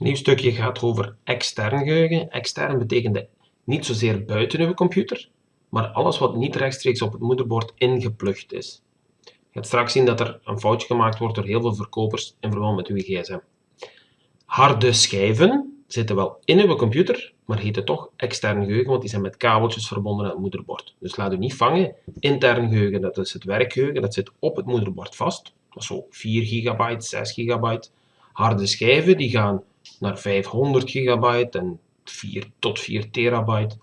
nieuw stukje gaat over extern geheugen. Extern betekent niet zozeer buiten uw computer, maar alles wat niet rechtstreeks op het moederbord ingeplucht is. Je gaat straks zien dat er een foutje gemaakt wordt door heel veel verkopers in verband met uw gsm. Harde schijven zitten wel in uw computer, maar heten toch extern geheugen, want die zijn met kabeltjes verbonden aan het moederbord. Dus laat u niet vangen. Intern geheugen, dat is het werkgeheugen, dat zit op het moederbord vast. Dat is zo 4 gigabyte, 6 gigabyte. Harde schijven, die gaan naar 500 gigabyte en 4 tot 4 terabyte.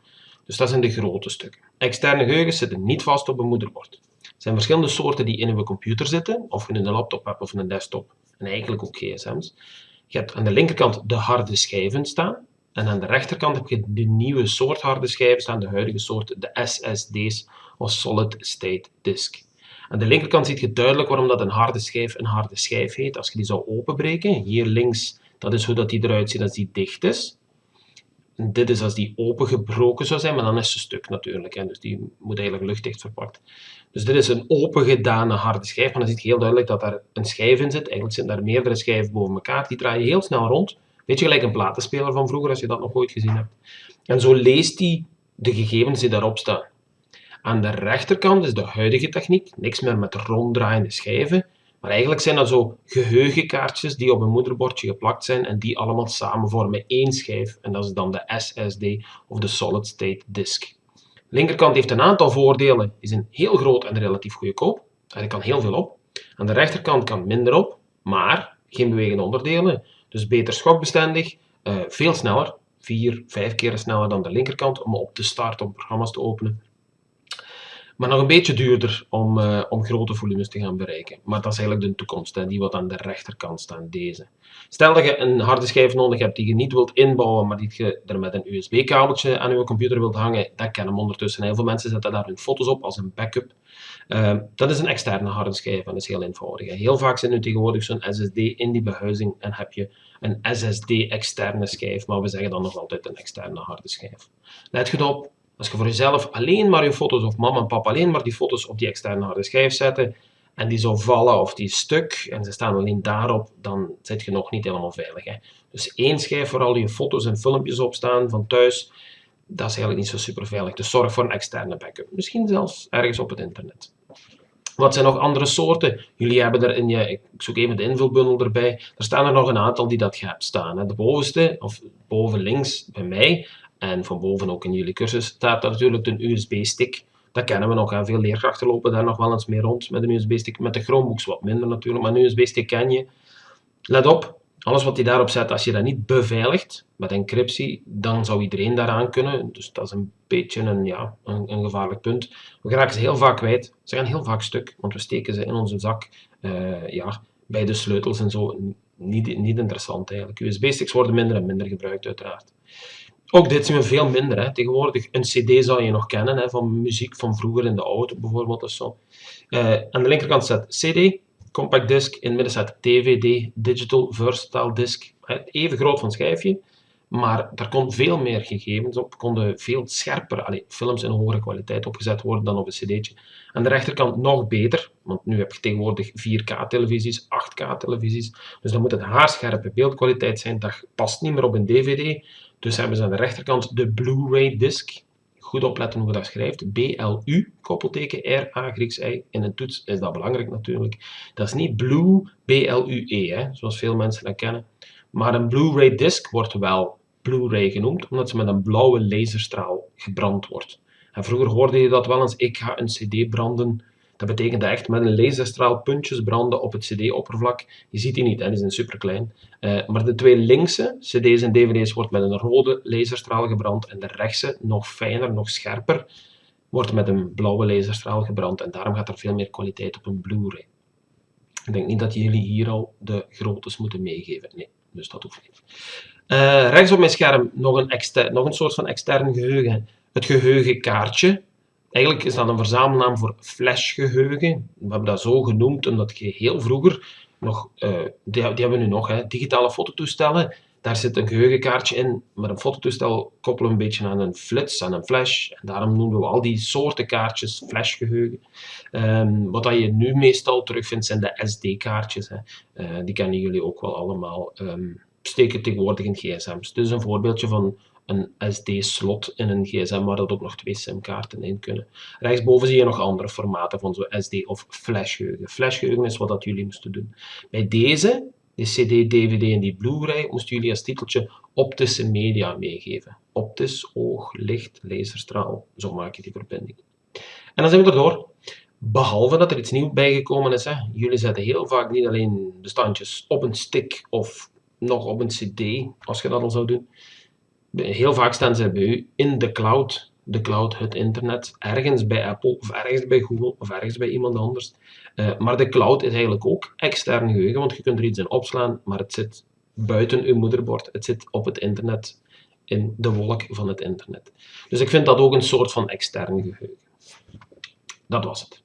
Dus dat zijn de grote stukken. Externe geheugens zitten niet vast op een moederbord. Er zijn verschillende soorten die in uw computer zitten, of in een laptop of een desktop, en eigenlijk ook gsm's. Je hebt aan de linkerkant de harde schijven staan, en aan de rechterkant heb je de nieuwe soort harde schijven staan, de huidige soort, de SSD's, of Solid State Disk. Aan de linkerkant zie je duidelijk waarom dat een harde schijf een harde schijf heet. Als je die zou openbreken, hier links, dat is hoe dat die eruit ziet als die dicht is. En dit is als die opengebroken zou zijn, maar dan is ze stuk natuurlijk. Hè. Dus die moet eigenlijk luchtdicht verpakt. Dus dit is een opengedane harde schijf, maar dan zie je heel duidelijk dat daar een schijf in zit. Eigenlijk zitten daar meerdere schijven boven elkaar. Die draaien heel snel rond. Weet je, gelijk een platenspeler van vroeger, als je dat nog ooit gezien hebt. En zo leest hij de gegevens die daarop staan. Aan de rechterkant is de huidige techniek, niks meer met ronddraaiende schijven, maar eigenlijk zijn dat zo geheugenkaartjes die op een moederbordje geplakt zijn en die allemaal samen vormen één schijf en dat is dan de SSD of de Solid State Disk. De linkerkant heeft een aantal voordelen, is een heel groot en relatief goedkoop, er kan heel veel op. Aan de rechterkant kan minder op, maar geen bewegende onderdelen, dus beter schokbestendig, uh, veel sneller, vier, vijf keer sneller dan de linkerkant om op te starten om programma's te openen. Maar nog een beetje duurder om, uh, om grote volumes te gaan bereiken. Maar dat is eigenlijk de toekomst, hè, die wat aan de rechterkant staan, deze. Stel dat je een harde schijf nodig hebt die je niet wilt inbouwen, maar die je er met een USB-kabeltje aan je computer wilt hangen, dat kennen we ondertussen. Heel veel mensen zetten daar hun foto's op als een backup. Uh, dat is een externe harde schijf en dat is heel eenvoudig. Heel vaak zit nu tegenwoordig zo'n SSD in die behuizing en heb je een SSD-externe schijf, maar we zeggen dan nog altijd een externe harde schijf. Let goed op, als je voor jezelf alleen maar je foto's, of mama en papa alleen maar die foto's op die externe harde schijf zetten, en die zou vallen of die stuk, en ze staan alleen daarop, dan zit je nog niet helemaal veilig. Hè? Dus één schijf waar al je foto's en filmpjes op staan van thuis, dat is eigenlijk niet zo super veilig. Dus zorg voor een externe backup. Misschien zelfs ergens op het internet. Wat zijn nog andere soorten? Jullie hebben er in je, ik zoek even de invulbundel erbij, er staan er nog een aantal die dat hebt staan. De bovenste, of boven links bij mij, en van boven ook in jullie cursus staat natuurlijk een USB-stick. Dat kennen we nog. Hè. Veel leerkrachten lopen daar nog wel eens mee rond met een USB-stick. Met de Chromebooks wat minder natuurlijk, maar een USB-stick ken je. Let op, alles wat hij daarop zet, als je dat niet beveiligt met encryptie, dan zou iedereen daaraan kunnen. Dus dat is een beetje een, ja, een, een gevaarlijk punt. We geraken ze heel vaak kwijt. Ze gaan heel vaak stuk, want we steken ze in onze zak uh, ja, bij de sleutels en zo. Niet, niet interessant eigenlijk. USB-sticks worden minder en minder gebruikt uiteraard. Ook dit zien we veel minder. Hè. Tegenwoordig, een cd zou je nog kennen, hè, van muziek van vroeger in de auto bijvoorbeeld. Of zo. Uh, aan de linkerkant staat cd, compact disc, in het midden staat dvd, digital versatile disc. Even groot van schijfje, maar daar kon veel meer gegevens op, konden veel scherper, allez, films in hogere kwaliteit opgezet worden dan op een cd'tje. Aan de rechterkant nog beter, want nu heb je tegenwoordig 4K-televisies, 8K-televisies, dus dan moet het haarscherpe beeldkwaliteit zijn, dat past niet meer op een dvd, dus hebben ze aan de rechterkant de Blu-ray disc. Goed opletten hoe dat schrijft. B-L-U, koppelteken R-A, Grieks I. In een toets is dat belangrijk natuurlijk. Dat is niet Blue, B-L-U-E, zoals veel mensen dat kennen. Maar een Blu-ray disc wordt wel Blu-ray genoemd, omdat ze met een blauwe laserstraal gebrand wordt. En vroeger hoorde je dat wel eens, ik ga een cd branden dat betekent echt met een laserstraal puntjes branden op het cd-oppervlak. Je ziet die niet, hè, die zijn super klein. Uh, maar de twee linkse cd's en dvd's wordt met een rode laserstraal gebrand en de rechtse, nog fijner, nog scherper, wordt met een blauwe laserstraal gebrand en daarom gaat er veel meer kwaliteit op een Blu-ray. Ik denk niet dat jullie hier al de groottes moeten meegeven. Nee, dus dat hoeft niet. Uh, rechts op mijn scherm nog een, nog een soort van extern geheugen. Het geheugenkaartje. Eigenlijk is dat een verzamelnaam voor flashgeheugen. We hebben dat zo genoemd omdat je heel vroeger nog, uh, die, die, hebben we nu nog, hè, digitale fototoestellen. Daar zit een geheugenkaartje in, maar een fototoestel koppelen een beetje aan een flits, aan een flash. En daarom noemen we al die soorten kaartjes flashgeheugen. Um, wat je nu meestal terugvindt zijn de SD-kaartjes. Uh, die kennen jullie ook wel allemaal. Um, steken tegenwoordig in gsm's. Dit is een voorbeeldje van een SD-slot in een gsm waar dat ook nog twee sim-kaarten in kunnen. Rechtsboven zie je nog andere formaten van zo'n SD of flashgeheugen. Flashgeheugen is wat dat jullie moesten doen. Bij deze, de CD, DVD en die Blu-ray, moesten jullie als titeltje optische media meegeven. Optisch, oog, licht, laserstraal, zo maak je die verbinding. En dan zijn we erdoor. Behalve dat er iets nieuws bijgekomen is. Hè. Jullie zetten heel vaak niet alleen bestandjes op een stick of nog op een cd, als je dat al zou doen. Heel vaak staan ze bij u in de cloud. De cloud, het internet, ergens bij Apple of ergens bij Google of ergens bij iemand anders. Uh, maar de cloud is eigenlijk ook extern geheugen, want je kunt er iets in opslaan, maar het zit buiten uw moederbord. Het zit op het internet, in de wolk van het internet. Dus ik vind dat ook een soort van extern geheugen. Dat was het.